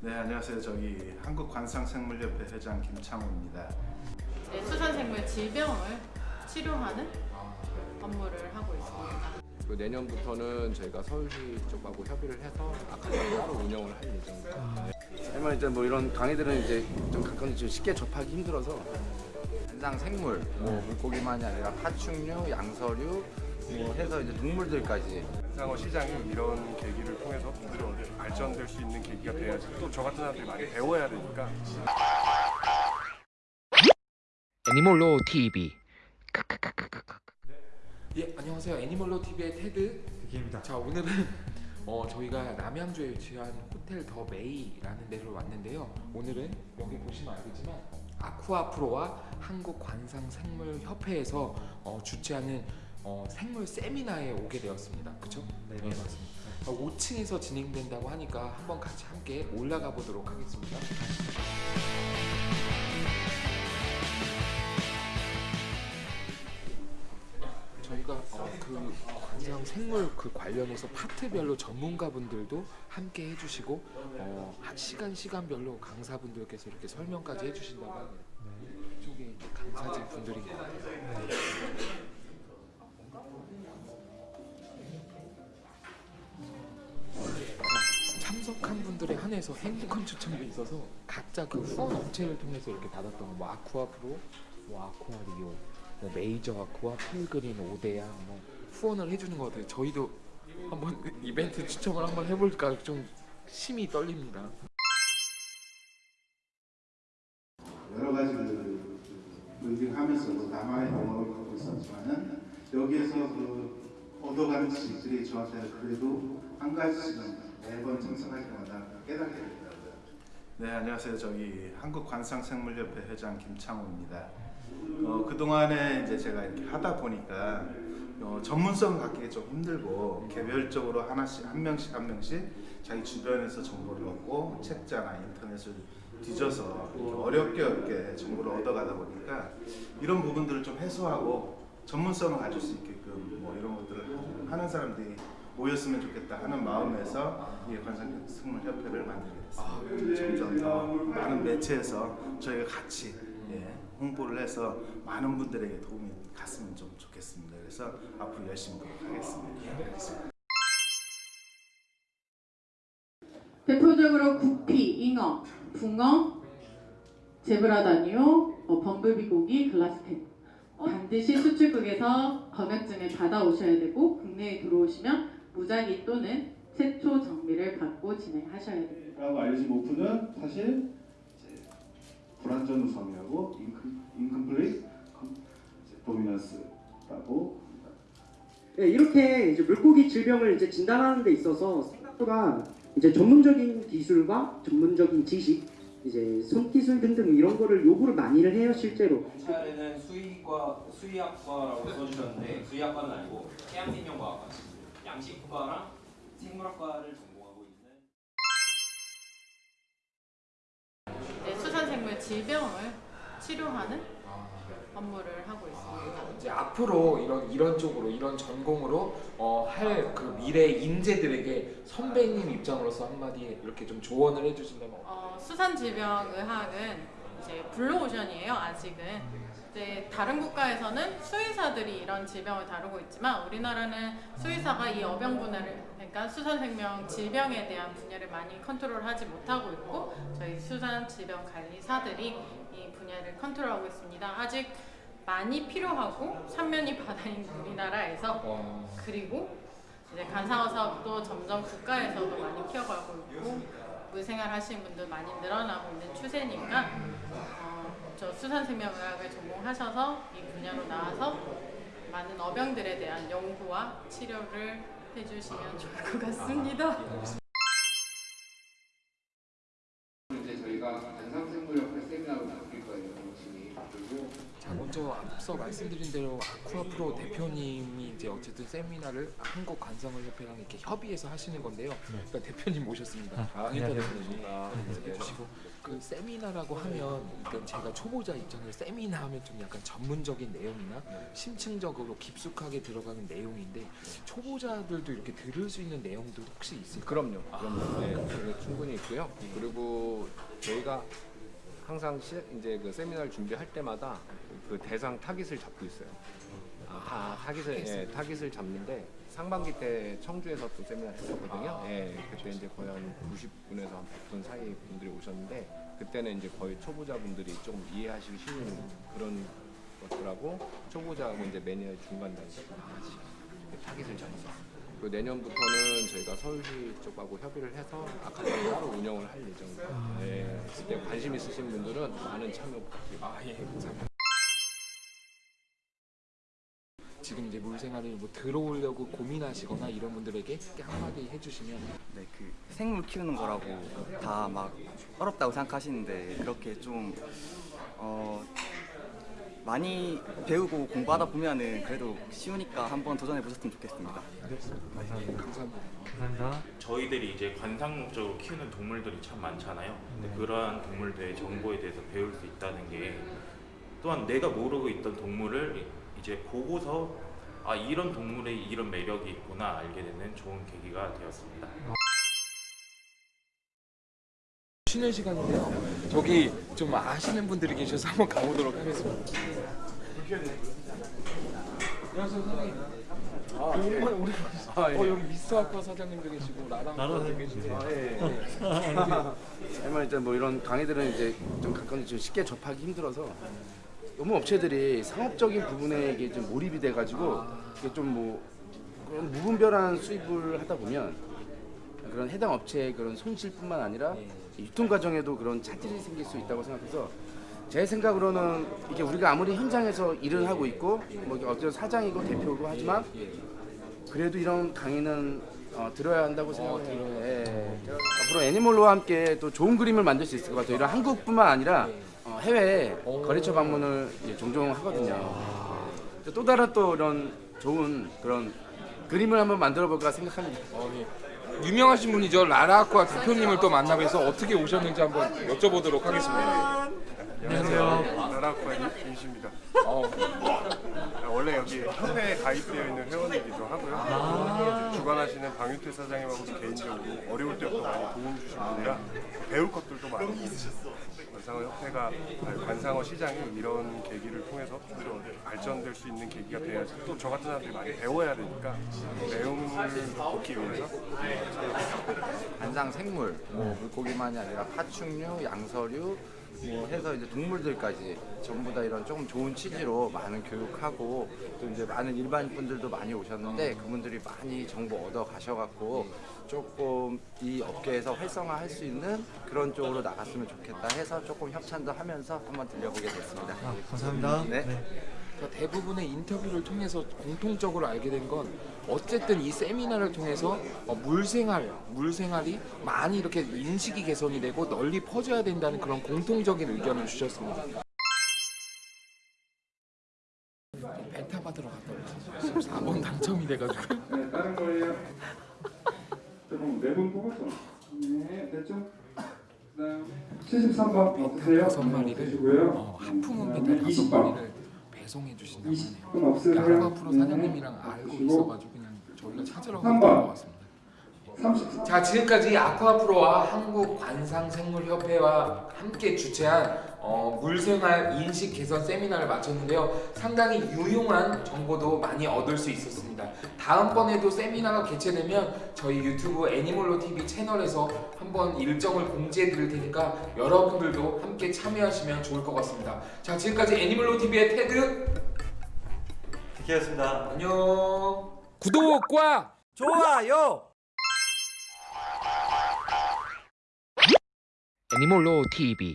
네 안녕하세요 저기 한국관상생물협회 회장 김창호입니다. 네, 수산생물 질병을 치료하는 업무를 하고 있습니다. 그 내년부터는 저희가 서울시 쪽하고 협의를 해서 아카데미 따로 운영을 할 예정입니다. 하지만 이제 뭐 이런 강의들은 이제 좀 가끔 좀 쉽게 접하기 힘들어서 현상 생물, 뭐 물고기만이 아니라 파충류, 양서류, 뭐 해서 이제 동물들까지 상어 시장이 이런 계기를 통해서 발전될 수 있는 계기가 돼야지 또 저 같은 사람들이 많이 배워야 되니까 애니몰로 TV 예, 안녕하세요. 애니멀로 TV의 테드 대기입니다. 자, 오늘은 어, 저희가 남양주에 위치한 호텔 더 메이라는 데로 왔는데요. 오늘은 여기 보시면 알겠지만 아쿠아프로와 한국관상생물협회에서 어, 주최하는 어, 생물 세미나에 오게 되었습니다. 그렇죠? 네, 맞습니다. 5층에서 진행된다고 하니까 한번 같이 함께 올라가 보도록 하겠습니다. 저희가 어, 그 관상 생물 그 관련해서 파트별로 전문가분들도 함께 해주시고 어, 한 시간 시간별로 강사분들께서 이렇게 설명까지 해주신다고 합니다. 이쪽에 이제 강사진 분들인 것 같아요. 참 분들에 한해서 행복한 추첨도 있어서 각자 그 후원 업체를 통해서 이렇게 받았던 뭐 아쿠아프로, 뭐 아쿠아리오, 뭐 메이저 아쿠아, 필그린, 오데야 뭐 후원을 해주는 것 같아요. 저희도 한번 이벤트 추첨을 한번 해볼까 좀 심이 떨립니다. 여러 가지 그 런딩하면서 나만의 경험을 갖고 있었지만은 여기에서 그 얻어가는 지식들이 저한테는 그래도 한 가지씩은 매번 때마다 깨닫게 되더라고요. 네 안녕하세요 저기 한국관상생물협회 회장 김창호입니다. 어, 그 동안에 이제 제가 이렇게 하다 보니까 어, 전문성 갖기가 좀 힘들고 개별적으로 하나씩 한 명씩 한 명씩 자기 주변에서 정보를 얻고 책자나 인터넷을 뒤져서 어렵게 어렵게 정보를 얻어가다 보니까 이런 부분들을 좀 해소하고 전문성을 가질 수 있게끔 뭐 이런 것들을 하는 사람들이 모였으면 좋겠다 하는 마음에서 이 관상생물협회를 만들게 됐습니다. 점점 더 많은 매체에서 저희가 같이 예, 홍보를 해서 많은 분들에게 도움이 갔으면 좀 좋겠습니다. 그래서 앞으로 열심히 노력하겠습니다. 대표적으로 구피, 잉어, 붕어, 제브라다니오, 어, 범블비 고기, 글라스텐 반드시 수출국에서 검역증을 받아오셔야 되고 국내에 들어오시면 무작위 또는 최초 정비를 받고 진행하셔야 됩니다. 라고 알려진 오프는 사실 불완전 우성이라고 인컴플리트 도미넌스라고 합니다. 네, 이렇게 이제 물고기 질병을 이제 진단하는 데 있어서 생각보다 이제 전문적인 기술과 전문적인 지식, 이제 손기술 등등 이런 거를 요구를 많이를 해요 실제로. 차례는 수의과 수의학과라고 써주셨는데 수의학과는 아니고 해양생명과학과 양식과랑 생물학과를 전공하고 있는 네, 수산생물 질병을 치료하는 업무를 하고 있습니다. 이제 앞으로 이런 이런 쪽으로 이런 전공으로 어, 할 그 미래 인재들에게 선배님 입장으로서 한마디 이렇게 좀 조언을 해주신다면 어, 수산질병의학은 이제 블루오션이에요. 아직은. 이제 다른 국가에서는 수의사들이 이런 질병을 다루고 있지만 우리나라는 수의사가 이 어병 분야를 그러니까 수산생명 질병에 대한 분야를 많이 컨트롤하지 못하고 있고 저희 수산질병관리사들이 이 분야를 컨트롤하고 있습니다. 아직 많이 필요하고 삼면이 바다인 우리나라에서 어, 그리고 이제 간상어 사업도 점점 국가에서도 많이 키워가고 있고 물생활 하시는 분들 많이 늘어나고 있는 추세니까 어, 저 수산생명의학을 전공하셔서 이 분야로 나와서 많은 어병들에 대한 연구와 치료를 해주시면 좋을 것 같습니다. 이제 저희가 관상생물협회 세미나로 나눌 거예요. 열심히 그리고 자, 먼저 앞서 말씀드린 대로 아쿠아프로 대표님이 이제 어쨌든 세미나를 한국 관상어 협회랑 이렇게 협의해서 하시는 건데요. 그러니까 대표님 모셨습니다. 강인태 대표님 해주시고 그 세미나라고 하면 일단 제가 초보자 입장에서 세미나 하면 좀 약간 전문적인 내용이나 심층적으로 깊숙하게 들어가는 내용인데 초보자들도 이렇게 들을 수 있는 내용도 혹시 있을까요? 그럼요. 그럼요. 네, 그게 충분히 있고요. 그리고 저희가 항상 시, 이제 그 세미나를 준비할 때마다 그 대상 타깃을 잡고 있어요. 아, 타, 타깃을 예, 타깃을 잡는데 상반기 때 청주에서 또 세미나 했었거든요. 예, 그때 이제 거의 한 90분에서 한 100분 사이 분들이 오셨는데 그때는 이제 거의 초보자분들이 조금 이해하시기 쉬운 그런 것들하고 초보자하고 이제 매니아 중간 단계 이렇게 타깃을 잡아서 그 내년부터는 저희가 서울시 쪽하고 협의를 해서 아카데미 따로 운영을 할 예정입니다. 예, 그 때 관심 있으신 분들은 많은 참여 부탁드립니다. 아, 예, 감사합니다. 지금 이제 물생활을 뭐 들어오려고 고민하시거나 이런 분들에게 한마디 해주시면 네, 그 생물 키우는 거라고 다 막 어렵다고 생각하시는데 그렇게 좀 어, 많이 배우고 공부하다 보면은 그래도 쉬우니까 한번 도전해 보셨으면 좋겠습니다. 감사합니다. 저희들이 이제 관상 목적으로 키우는 동물들이 참 많잖아요. 근데 그러한 동물들의 정보에 대해서 배울 수 있다는 게 또한 내가 모르고 있던 동물을 이제 보고서 아 이런 동물에 이런 매력이 있구나 알게 되는 좋은 계기가 되었습니다. 쉬는 시간인데요. 저기 좀 아시는 분들이 계셔서 한번 가보도록 하겠습니다. 안녕하세요 사장님. 아, 우리 아, 예. 어 여기 미스터 아쿠아 사장님도 계시고 라라 사장님도 계시고 아, 예. 하지만 일단 뭐 이런 강의들은 이제 좀 가끔 좀 쉽게 접하기 힘들어서 너무 업체들이 상업적인 부분에 이게 좀 몰입이 돼가지고 이게 좀 뭐 그런 무분별한 수입을 하다 보면 그런 해당 업체의 그런 손실뿐만 아니라 유통 과정에도 그런 차질이 생길 수 있다고 생각해서 제 생각으로는 이게 우리가 아무리 현장에서 일을 하고 있고 뭐 어떤 사장이고 대표고 하지만 그래도 이런 강의는 어, 들어야 한다고 생각해요. 예. 앞으로 애니멀로와 함께 또 좋은 그림을 만들 수 있을 것 같아요. 이런 한국뿐만 아니라 어, 해외 거래처 방문을 종종 하거든요. 또 다른 또 이런 좋은 그런 그림을 한번 만들어 볼까 생각합니다. 어, 예. 유명하신 분이죠 라라 아쿠아 대표님을 또 만나뵈서 어떻게 오셨는지 한번 여쭤보도록 하겠습니다. 안녕하세요. 나라쿠아 임씨입니다. 어, 원래 여기 협회에 가입되어 있는 회원이기도 하고요. 주관하시는 방윤태 사장님하고 개인적으로 어려울 때부터 많이 도움 주신 분이라 배울 것들도 있으셨어. 관상어 협회가 관상어 시장이 이런 계기를 통해서 좀 발전될 수 있는 계기가 돼야지 또 저 같은 사람들이 많이 배워야 되니까 내용을 돕기 위해서 관상 생물, 뭐 물고기만이 아니라 파충류, 양서류, 뭐 해서 이제 동물들까지 전부 다 이런 조금 좋은 취지로 많은 교육하고 또 이제 많은 일반 분들도 많이 오셨는데 그분들이 많이 정보 얻어 가셔갖고 조금 이 업계에서 활성화할 수 있는 그런 쪽으로 나갔으면 좋겠다 해서 조금 협찬도 하면서 한번 들려보게 됐습니다. 감사합니다. 네. 자, 대부분의 인터뷰를 통해서 공통적으로 알게 된 건 어쨌든 이 세미나를 통해서 어, 물생활, 물생활이 많이 이렇게 인식이 개선이 되고 널리 퍼져야 된다는 그런 공통적인 의견을 주셨습니다. 벤타 받으러 갔다 왔어요. 4번 당첨이 돼가지고. 네, 다른 거예요. 조금 네분 뽑았죠? 네, 됐죠? 그다음 73번 없으세요? 다섯 마리를 되시고요. 어, 하품은 배달 다섯 20번. 마리를 배송해 주신다고 하네요. 20분 없으세요? 그러니까 아쿠아프로 네, 사장님이랑 알고. 있어가지고 그냥 저희가 찾으러 삼 갔던 번. 것 같습니다. 30. 자 지금까지 아쿠아프로와 한국관상생물협회와 함께 주최한 어, 물생활 인식 개선 세미나를 마쳤는데요 상당히 유용한 정보도 많이 얻을 수 있었습니다 다음번에도 세미나가 개최되면 저희 유튜브 애니멀로 TV 채널에서 한번 일정을 공지해 드릴 테니까 여러분들도 함께 참여하시면 좋을 것 같습니다 자 지금까지 애니멀로 TV의 테드 기였습니다. 안녕 구독과 좋아요. 애니몰로 TV